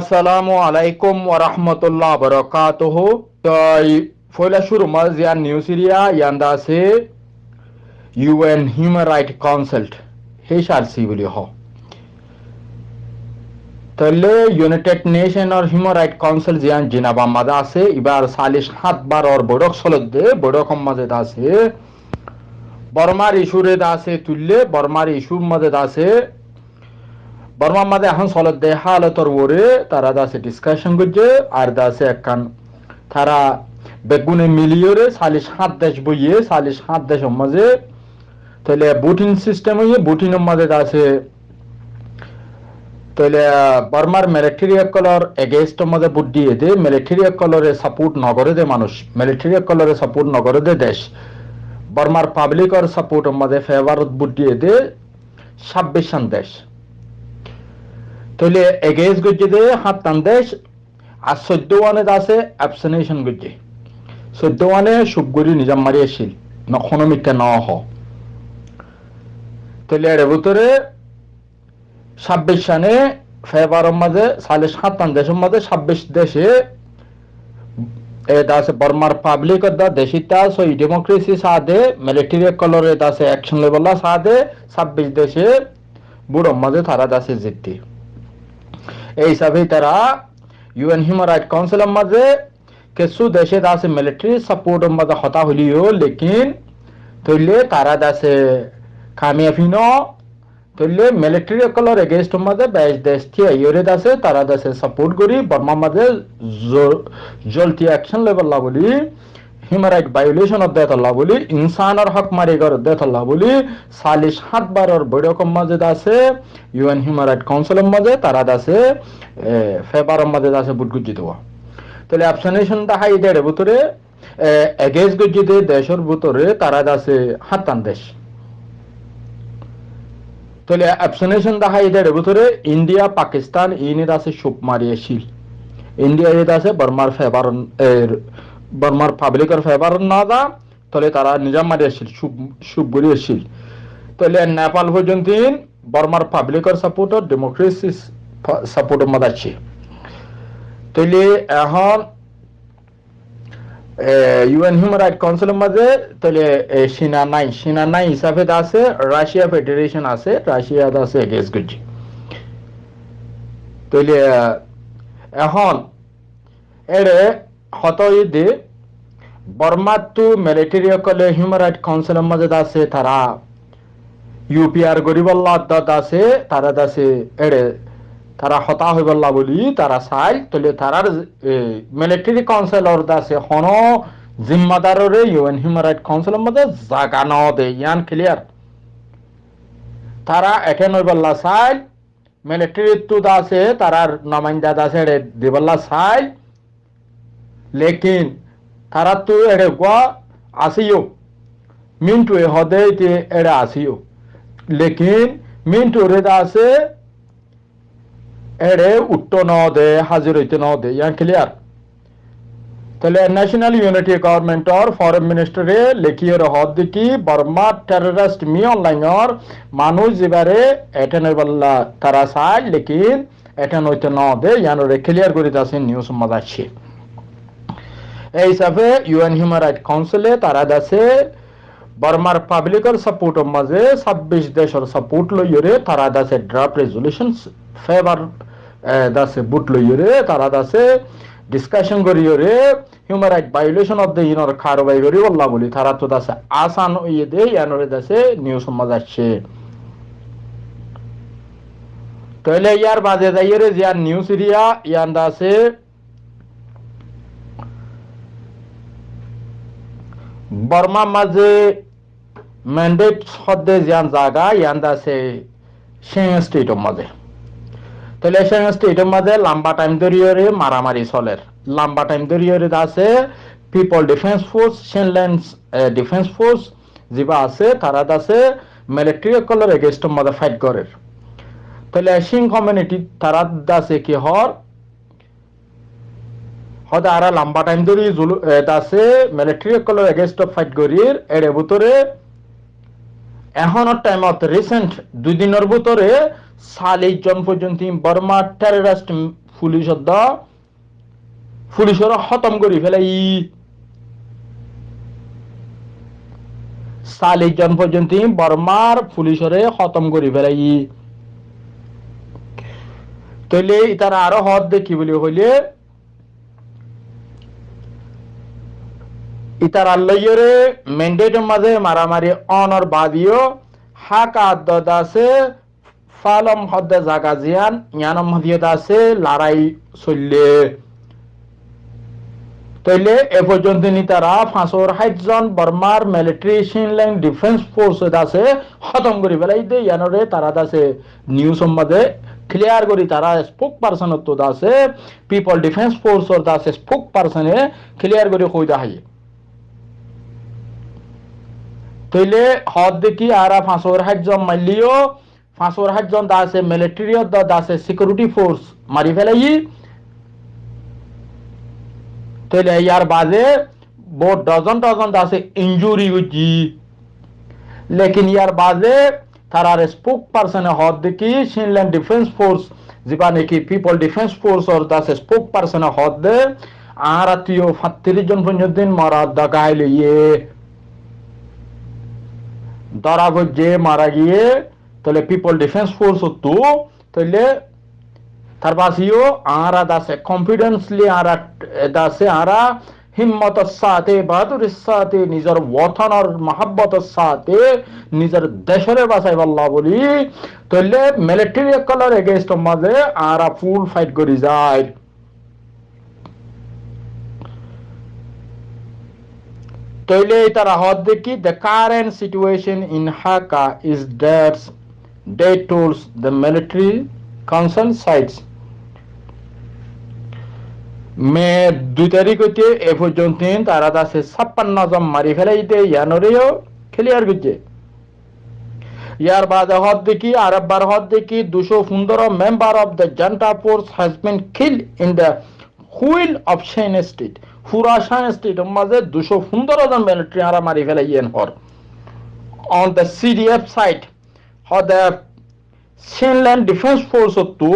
আসসালামু আলাইকুম ওয়া রাহমাতুল্লাহ বারাকাতুহ। মাজিয়া নিউ সিরিয়া হিউম্যান রাইট হ। তাহলে ইউনাইটেড হিউম্যান রাইট কাউন্সিল জিয়ান জিনাবা মাদা আছে এবার সালিশ হাত বার বড়ক সলদে বড়ক মাঝে আছে বর্মার ইস্যুরে আছে তুললে, বর্মার ইস্যুর মাঝে আছে বর্মা মাঝে এখন সলত দে হালতর ওরে তারা দাসে ডিসকাশন করছে, আর দাসে একখান তারা বেগুনে মিলিয়রে সালিশ হাত দেশ বইয়ে সালিশ হাত দেশ মাঝে তাহলে বুটিং সিস্টেম হইয়ে বুটিনের মাঝে আছে তাহলে বর্মার মিলিটারি কলর এগেস্ট মধ্যে বুট দিয়ে দে মিলিটারি কলরে সাপোর্ট নগরে দে মানুষ মিলিটারি কলরে সাপোর্ট নগরে দে দেশ। বর্মার পাবলিকর সাপোর্ট মধ্যে ফেভারত বুট দিয়ে দে ছাব্বিশ দেশ। তাহলে এগেজ গজ্জে দে, হাত টান দেশ। আর চৈদ্য ওয়ানে আছে অ্যাবসেনেশন গজ্জে। চৈদ্য ওয়ানে সুবগুড়ি নিজাম মারি আসছিল নখনো মিথ্যা ন হ তাহলে এর ভিতরে ছাব্বিশ সানে ফেব্রুয়ারির মাঝে সালে সাতান্ন দেশের মাঝে ছাব্বিশ দেশে আছে বর্মার পাবলিক দা দেশিতা সই ডেমোক্রেসি সাদে মিলিটারি কলর আছে অ্যাকশন লেভেল সাদে ছাব্বিশ দেশে মাঝে তারা দাসে জিততে এই হিসাবে তারা ইউএন হিউম্যান রাইট কাউন্সিলের মাঝে কিছু দেশে আছে মিলিটারি সাপোর্টের মাঝে হতা হলিও, লেকিন তৈলে তারা দাসে কামিয়াফি ন তৈলে মিলিটারি কলর এগেস্ট মাঝে বেশ দেশ থিয়া ইউরে দাসে তারা দাসে সাপোর্ট করি বর্মা মাঝে জলতি অ্যাকশন লেভেল বলি। হিউম্যান রাইট ভায়োলেশন অফ দেথ আল্লাহ বলি, ইনসানের হক মারি গর দেথ আল্লাহ বলি, সালিশ সাত বারর বৈরকম মাঝে আছে ইউএন হিউম্যান রাইট কাউন্সিলের মাঝে তারা আছে ফেব্রুয়ারির মাঝে আছে বুট গুজি দেওয়া। তাহলে অ্যাবসেনেশন দেখা ইদের ভিতরে এগেজ গুজিতে দেশের ভিতরে তারা আছে হাতান দেশ। তাহলে অ্যাবসেনেশন দেখা ইদের ভিতরে, ইন্ডিয়া, পাকিস্তান ইনের আছে সুপ মারিয়েছিল ইন্ডিয়া এর আছে বর্মার ফেবার বর্মার পাবলিকের ফেভার না দা তাহলে তারা নিজাম মারি আসছিল সুপ গড়ি আসছিল তাহলে নেপাল পর্যন্ত বর্মার পাবলিকের সাপোর্ট ডেমোক্রেসি সাপোর্ট মধ্যে আছে। তাহলে এখন ইউএন হিউম্যান রাইট কাউন্সিলের মাঝে, তাহলে সিনা নাই সিনা নাই হিসাবে আছে রাশিয়া ফেডারেশন আছে রাশিয়া আছে এগেস গুজি তাহলে, এখন এরে হতইদে বর্মাতু মিলিটারি কলে হিউম্যান রাইট কাউন্সিলের মাঝে আছে তারা। ইউপিআর গরিবল্লা আছে তারা আছে এড়ে, তারা হতা হইবল্লা বলি তারা চাই, তলে তারার মিলিটারি কাউন্সিলর আছে হন জিম্মাদাররে ইউএন হিউম্যান রাইট কাউন্সিলের মধ্যে জাগা ন দে, ইয়ান ক্লিয়ার তারা এটেন হইবল্লা চাই মিলিটারি তু আছে তারার নমাইন্দা আছে দিবল্লা চাই। তারা তো এড়ে গোয়া আসিও মিন্টু এ হদে এড়ে আসিও লেকিন মিন্টু রে আছে এড়ে উত্ত ন দে হাজির হইতে ন দে ইয়ান ক্লিয়ার? তাহলে ন্যাশনাল ইউনিটি গভর্নমেন্টর ফরেন মিনিস্টারে লেখিয়ে হদ দেখি বর্মা টেররিস্ট মি অনলাইনর মানুষ যেবারে এটেন বললা তারা চাই লেকিন এটেন হইতে ন দে ইয়ানরে ক্লিয়ার করে আছে নিউজ মজা আছে এই হিসাবে ইউএন হিউম্যান রাইট কাউন্সিলে তারা দাসে বর্মার পাবলিকের সাপোর্টের মাঝে ছাব্বিশ দেশের সাপোর্ট লইরে তারা দাসে ড্রাফট রেজলিউশন ফেভার দাসে বুট লইরে তারা দাসে discussion করিরে human right violation of the ইনর কারবাই করি বললা বলি, তারা তো দাসে আসান ইয়ে দে ইয়ানরে দাসে নিউজ সমাজ আসছে। তাহলে ইয়ার বাজে যাইরে জিয়ার নিউজ এরিয়া ইয়ান দাসে বর্মা মাঝে ম্যান্ডেট সদ্যে যান জায়গা ইয়ান আছে সেং স্টেটের মাঝে তাহলে সেং স্টেটের মাঝে লম্বা টাইম ধরিয়ে মারামারি চলের লম্বা টাইম ধরিয়ে আছে people defence force Chinland defence force যেবা আছে তারা আছে মিলিটারি কলর এগেস্টের মাঝে ফাইট করে তাহলে সিং কমিউনিটি তারা আছে কি হর হয়তো আর লম্বা টাইম ধরে আছে মিলিটারি কলর এগেনস্ট ফাইট করির, এর ভিতরে এখনের টাইমত রিসেন্ট দুই দিনের ভিতরে চাল্লিশ জন পর্যন্ত বর্মা টেররিস্ট পুলিশত পুলিশর খতম করি ফেলাই চাল্লিশ জন পর্যন্ত বর্মার পুলিশরে খতম করি ফেলাই তইলে ইতার আরও হদ দেখি বলি হইলে ইতার আল্লাহরে ম্যান্ডেটের মাঝে মারামারি অনর বাদিও, হাক আদত আছে, ফালম হদ্দে জাগা জিয়ান, ইয়ানম হদিয়ত আছে, লড়াই চললে। তৈলে এ পর্যন্ত নি তারা ফাঁসর হাইজন বর্মার মিলিটারি সিনল্যান্ড ডিফেন্স ফোর্স আছে, খতম করি ফেলাই দে ইয়ানরে তারা আছে। নিউজ সম্বন্ধে ক্লিয়ার করি তারা স্পোক পার্সন আছে পিপল ডিফেন্স ফোর্স আছে স্পোক পার্সনে ক্লিয়ার করে কই দাহাই তইলে হদ দেখি আরা ফাঁসর হাইজন মাইলিও ফাঁসর হাইজন দা মিলিটারি দা আছে সিকিউরিটি ফোর্স মারি ফেলাই তাহলে ইয়ার বাদে বহুত ডজন ডজন আছে ইঞ্জুরি হচ্ছি লেকিন ইয়ার বাদে তারার স্পোক পার্সনে হদ দেখি সিনল্যান্ড ডিফেন্স ফোর্স যেবা নাকি পিপল ডিফেন্স ফোর্স ওর দাসে স্পোক পার্সনে হদ দে আর আত্মীয় সাতত্রিশ জন পর্যন্ত মারা দাগাই লইয়ে। ধরা যে মারা গিয়ে, তাহলে পিপল ডিফেন্স ফোর্স তো তাহলে তার পাশেও আরা দাসে কনফিডেন্সলি আরা দাসে আরা, হিম্মতর সাথে, বাহাদুরের সাথে, নিজের ওয়াথনর মহাব্বতের সাথে, নিজের দেশরে বাঁচাই পাল্লা বলি, তাহলে মিলিটারি কলার এগেনস্ট মাঝে আরা ফুল ফাইট করি যায়। তাইলে তারা হদ দেখি the current situation in Hakha is that they tools the military concern sites May দুই তারিখ হইতে এ পর্যন্ত তারা আছে ছাপ্পান্ন জন মারি ফেলাইতে ইয়ানরেও ক্লিয়ার করছে ইয়ার বাদে হদ দেখি, আরেকবার হদ দেখি, দুশো পনেরো member of the junta force has been kill in the whole of Shan state. পুরা শাইন স্টেটের মাঝে দুশো পনেরো জন মিলিটারি মারি ফেলাইয়েন হর। অন দ্য সিডিএফ সাইট হদ দ্য সিনল্যান্ড ডিফেন্স ফোর্স তো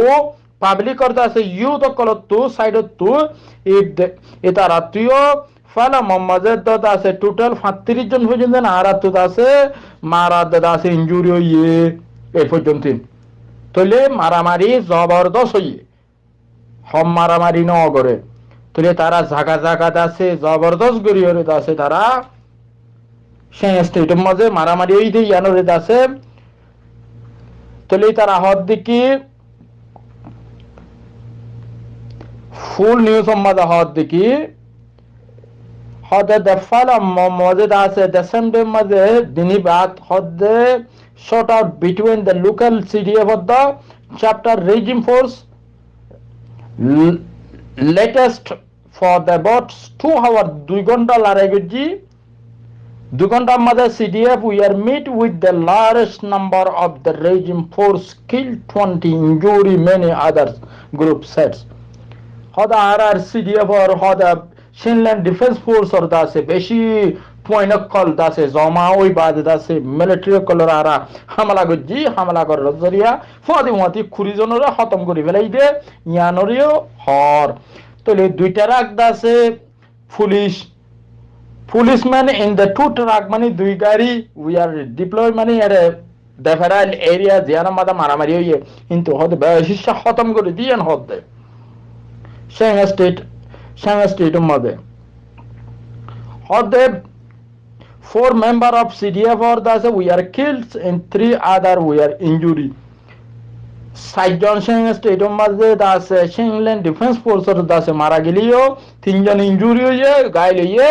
পাবলিক করতে আছে ইউথ কলত তু সাইডত তু এটা রাত্রিও ফালা মোহাম্মদের দাদা আছে টোটাল সাতত্রিশ জন পর্যন্ত আর আছে মারা দাদা আছে ইঞ্জুরি হইয়ে এই পর্যন্ত তলে মারামারি জবরদস্ত হইয়ে। হম মারামারি ন করে তলে তারা জাগা জাগাত আছে জবরদস্ত গড়িয়ে আছে তারা। মাঝে মারামারি হই দিয়ে তারা হদ দিকে ফুল নিউজ সম্বাদ হদ দেখি হদে দেফালা আছে দেসেন্ডে মাঝে দিনী বাদ, হদে out between the local CDF of the chapter regime force L latest for the about two hour দুই ঘন্টা লড়াই করছি দুই ঘন্টার মাঝে CDF we are meet with the largest number of the regime force killed 20 injury many others group sets হদা R R CDF R হদা সিনল্যান্ড defence force আর দাসে বেশি কল দাসে জমা ওই বাদ দাসে মিলিটারি কলর আরা হামলা গজি হামলা কর জরিয়া ফদি মতি খুরিজনরে খতম করি ফেলাই দে ইয়ানরিও হর। তলে দুইটা রাখ দাসে police policeman in the two truck মানে দুই গাড়ি উই আর ডিপ্লয় মানে এর দেফারাল এরিয়া জিয়ানা মাদা মারামারি হইয়ে কিন্তু হদে বেশি খতম করে দিয়েন হদ। দেয় Shanghai State, Shanghai State মধ্যে। Hotep four member of CDF or the we are killed, and three other we are injured. সাতজন সিং স্টেটের মাঝে আছে সিংল্যান্ড ডিফেন্স ফোর্সের আছে মারা গেলিও তিনজন ইঞ্জুরি হয়ে গায়ে লইয়ে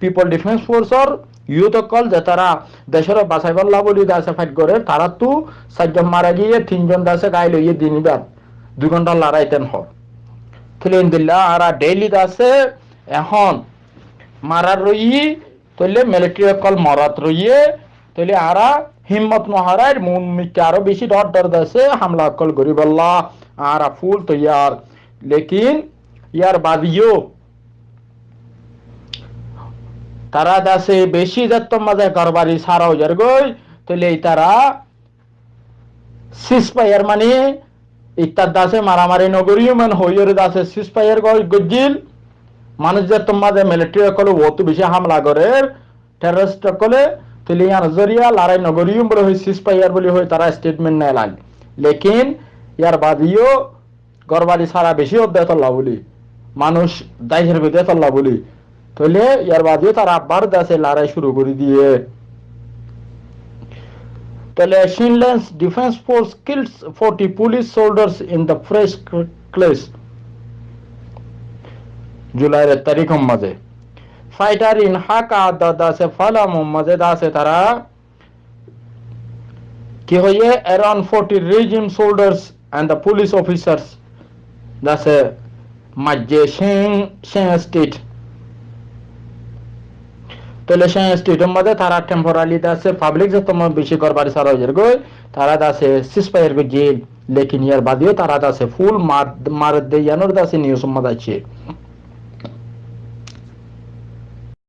পিপল ডিফেন্স ফোর্সর ইউথ কল যে তারা দেশের বাঁচাই পাল্লা বলি দাসে ফাইট করে, তারা তো সাতজন মারা গিয়ে তিনজন দাসে গায়ে লইয়ে দিনিবার। দুই ঘণ্টা লড়াইতেন হয় ফিলিন্দিল্লা আরা ডেইলি আছে এখন মারার রই তৈলে মিলিটারি অকল মরাত রইয়ে তৈলে আরা হিম্মত নহারার মুন মিকে আরও বেশি ডর ডর দাসে হামলা কল গরিবাল্লা আরা ফুল তৈয়ার। লেকিন ইয়ার বাদিও তারা দাসে বেশি দত্ত মাঝে কারবারি সারা যার গই তৈলে তারা সিস পাইয়ার মানে ইত্যাদ দাসে মারামারি নগরীয় মান হইয়ের দাসে সিসপাইয়ের গজ্জিল। মানুষদের তোমাদের মিলিটারি সকলে অত বেশি হামলা করে। টেররিস্ট সকলে তুলিয়ান জরিয়া লড়াই নগরীয় বলে হই সিসপাইয়ার বলে হই তারা স্টেটমেন্ট নেয় লাগ লেকিন ইয়ার বাদিও গরবাদি সারা বেশি অধ্যায় তল্লা বলি। মানুষ দাইশের ভিতরে তল্লা বলি। তাহলে ইয়ার বাদিও তারা আবার দেশে লড়াই শুরু করে দিয়ে। তাহলে Shinlands Defense Force kills 40 police soldiers in the fresh clash জুলাইয়ের তারিখ মাঝে। ফাইটার ইন হাকা দাসে ফালা মোহাম্মদে দাসে তারা কি হয়ে around 40 regime soldiers and the police officers দাসে মাঝে শেং শেং স্টেট। তাহলে সেই স্টেটের মধ্যে তারা টেম্পোরালি দাসে পাবলিক যে তোমার বেশি করবার সারা হয়ে গই তারা দাসে সিসপাইয়ের গো জেল, লেকিন ইয়ার বাদিও তারা দাসে ফুল মার মার দে ইয়ানোর দাসে নিউজ মধ্যে আছে